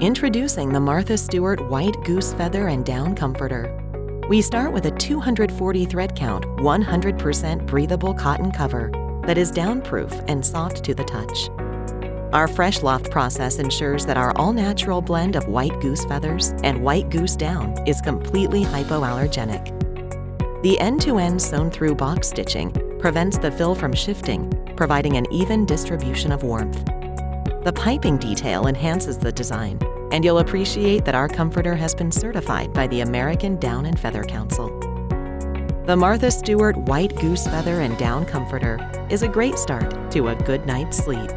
Introducing the Martha Stewart White Goose Feather and Down Comforter. We start with a 240 thread count, 100% breathable cotton cover that is downproof and soft to the touch. Our Fresh Loft process ensures that our all-natural blend of white goose feathers and white goose down is completely hypoallergenic. The end-to-end sewn-through box stitching prevents the fill from shifting, providing an even distribution of warmth. The piping detail enhances the design, and you'll appreciate that our comforter has been certified by the American Down and Feather Council. The Martha Stewart White Goose Feather and Down Comforter is a great start to a good night's sleep.